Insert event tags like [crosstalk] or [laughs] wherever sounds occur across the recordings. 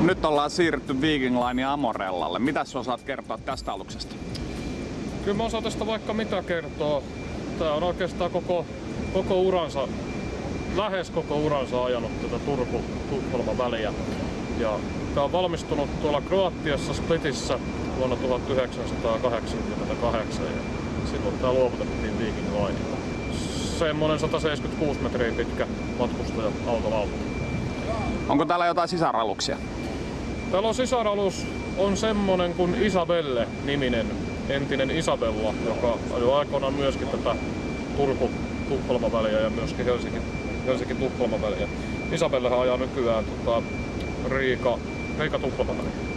Nyt ollaan siirrytty Viking Line Amorellalle. Mitä sä osaat kertoa tästä aluksesta? Kyllä mä osaan tästä vaikka mitä kertoa. Tää on oikeastaan koko, koko uransa, lähes koko uransa ajanut tätä Turku-Tukholma väliä. Ja tää on valmistunut tuolla Kroatiassa Splitissä vuonna 1988 ja silloin tää luovutettiin Viking Linella. Semmonen 176 metriä pitkä matkustaja autolautta. Onko täällä jotain sisaraluksia? Täällä on sisaralus on semmonen kuin Isabelle niminen entinen Isabella, joka ajoi aikoinaan myöskin tätä Turku-Tukholma väliä ja myöskin Helsinki, Helsinki-Tukholma väliä. Isabellehan ajaa nykyään tota, Riika, Riika-Tukholma väliä.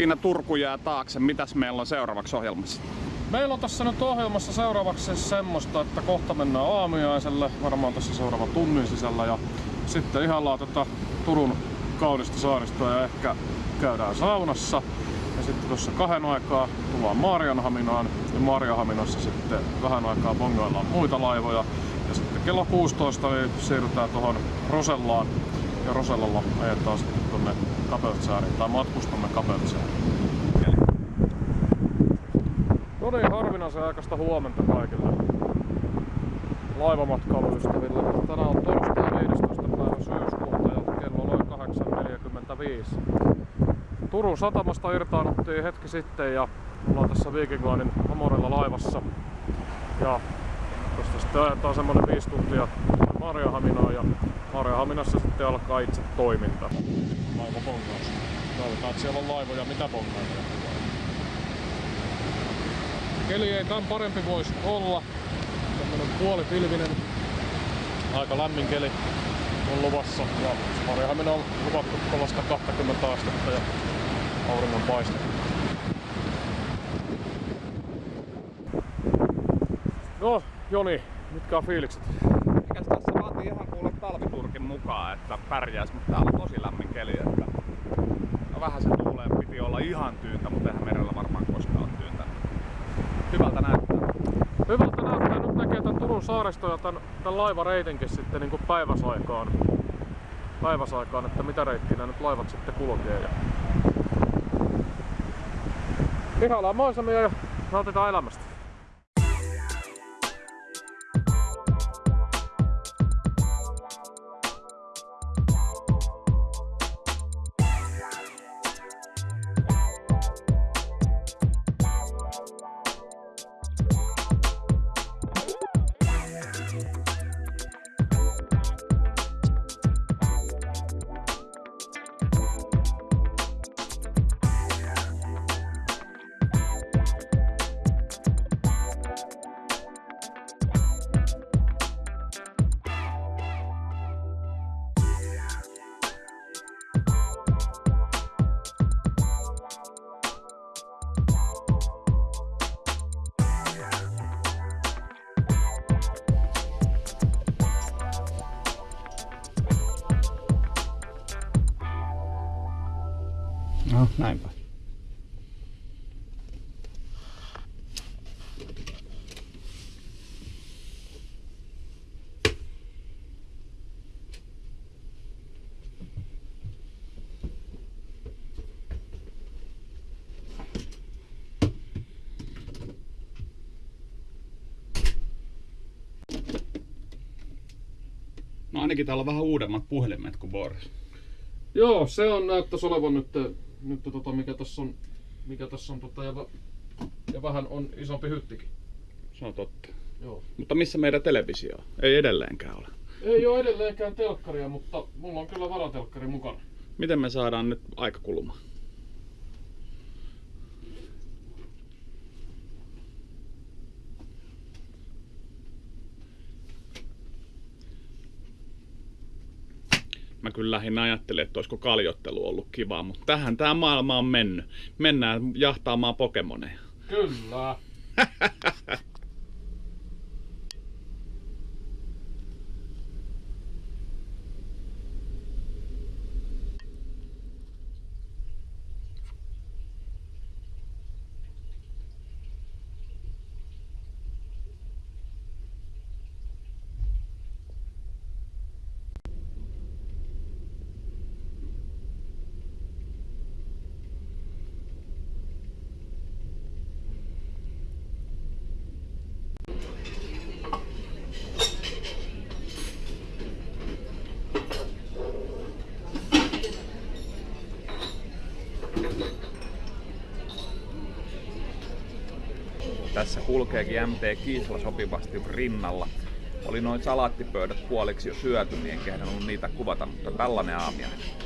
Siinä Turku jää taakse. Mitäs meillä on seuraavaksi ohjelmassa? Meillä on tässä nyt ohjelmassa seuraavaksi semmoista, että kohta mennään aamiaiselle, varmaan tässä seuraava tunnin sisällä ja sitten ihallaan tätä Turun kaunista saaristoa ja ehkä käydään saunassa. Ja sitten tuossa kahden aikaa tullaan Maarianhaminaan ja Maarianhaminassa sitten vähän aikaa bongoillaan muita laivoja. Ja sitten kello 16 niin siirrytään tuohon Rosellaan ja Rosellalla ajetaan sitten tuonne Kapeltsääriin tai matkustamme Kapeltsääriin. No niin, harvinaisen aikaista huomenta kaikille laivamatkailuystäville. Tänään on torstai 15. päivä syyskuuta ja kello on 8.45. Turun satamasta irtaannuttiin hetki sitten ja ollaan tässä Viking Linein Amorella laivassa. Ja tästä sitten ajetaan semmonen 5 tuntia Marjahaminaan ja Marjahaminassa sitten alkaa itse toiminta. Laiva bongaus. Toivotaan, että siellä on laivoja mitä bongailla. Keli ei tämän parempi voisi olla. Tämmönen puolipilvinen, aika lämmin keli on luvassa. Ja Marjahamina on luvattu kovasta 20 astetta ja auringon paiste. No, Joni, mitkä on fiilikset? Tässä vaatii ihan kuule talviturkin mukaan, että pärjäis, mutta täällä on tosi lämmin keli. Että... No vähän se tuulee, piti olla ihan tyyntä, mutta eihän merellä varmaan koskaan ole tyyntä. Hyvältä näyttää. Hyvältä näyttää. Nyt näkee tämän Turun saaristo ja tämän, tämän laivareitinkin sitten niin kuin päiväsaikaan. Päiväsaikaan, että mitä reittiä nämä nyt laivat sitten kulkee. Ja... Ihaillaan maisemia ja nautitaan elämästä. No, näinpä. No ainakin täällä on vähän uudemmat puhelimet kuin Boris. Joo, se on näyttäisi olevan nyt, nyt tota, mikä tässä on, mikä tässä on tota, ja, ja vähän on isompi hyttikin. Se on totta. Joo. Mutta missä meidän televisio on? Ei edelleenkään ole. Ei ole edelleenkään telkkaria, mutta mulla on kyllä varatelkkari mukana. Miten me saadaan nyt aika kulumaan? Mä kyllä lähinnä ajattelin, että olisiko kaljottelu ollut kivaa, mutta tähän tämä maailma on mennyt. Mennään jahtaamaan Pokemoneja. Kyllä. [laughs] Tässä kulkeekin MT Kiisla sopivasti rinnalla. Oli noin salaattipöydät puoliksi jo syöty, niin en kehdannut niitä kuvata, mutta tällainen aamiainen.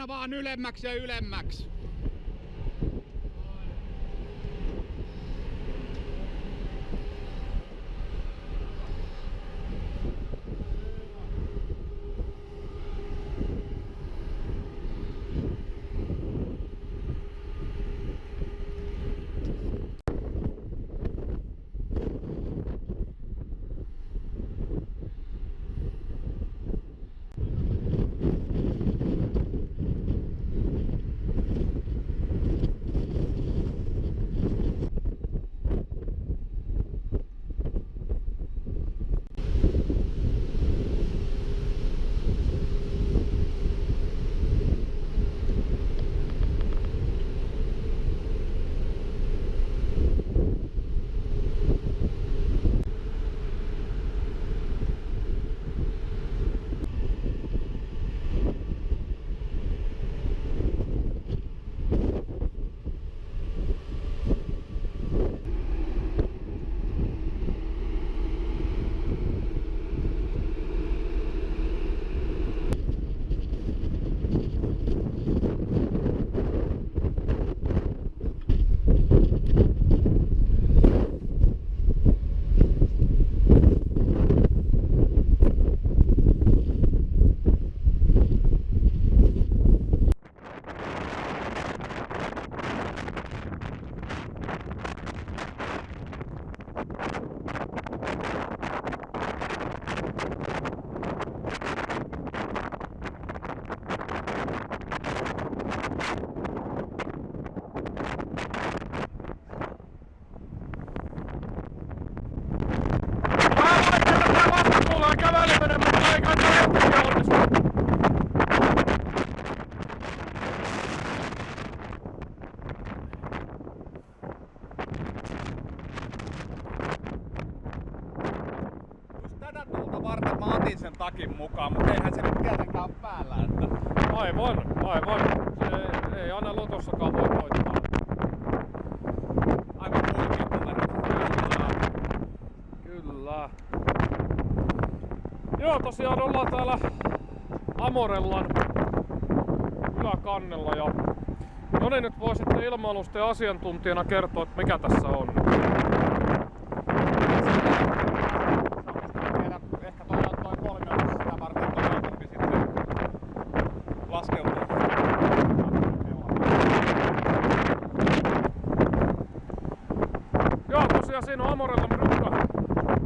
Aina vaan ylemmäksi ja ylemmäksi. Takin mukaan, mutta eihän se nyt tietenkään ole päällä. Että... Aivan, aivan. Se ei aina lotossakaan voi voittaa. Aivan huikea numerot. Kyllä. Joo, tosiaan ollaan täällä Amorellan yläkannella ja No niin, nyt voi sitten ilmailusten asiantuntijana kertoa, että mikä tässä on. Tiedä, ehkä toi on toi kolmio sitä varten, että on helpompi sitten laskeutua. Joo, tosiaan siinä on Amorella rykka.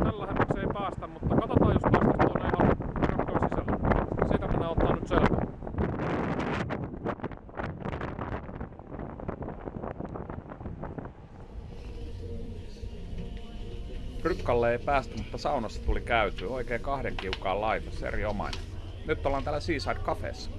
Tällä lähemmäksi ei päästä, mutta katsotaan jos päästä tuonne ihan rykkoon sisälle. Siitä mennään ottaa nyt selvää. Rykkalle ei päästy, mutta saunassa tuli käyty. Oikein kahden kiukaan laitos, erinomainen. Nyt ollaan täällä Seaside Cafeessa.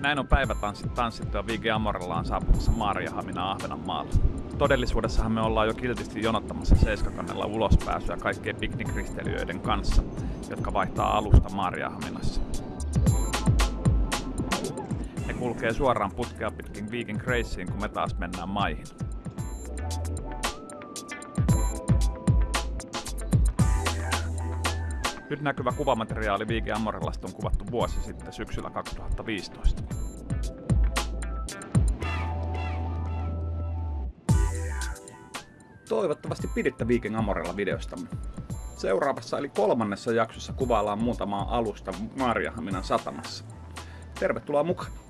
Näin on päivätanssit tanssittu ja Vigi Amorella on saapumassa Maariahamina Ahvenanmaalle. Todellisuudessahan me ollaan jo kiltisti jonottamassa Seiskakannella ulospääsyä kaikkien piknikristeilijöiden kanssa, jotka vaihtaa alusta Maariahaminassa. Ne kulkee suoraan putkea pitkin Viking Graceen, kun me taas mennään maihin. Nyt näkyvä kuvamateriaali Viike Amorellasta on kuvattu vuosi sitten syksyllä 2015. Toivottavasti piditte Viking Amorella videostamme. Seuraavassa eli kolmannessa jaksossa kuvaillaan muutamaa alusta Maariahaminan satamassa. Tervetuloa mukaan!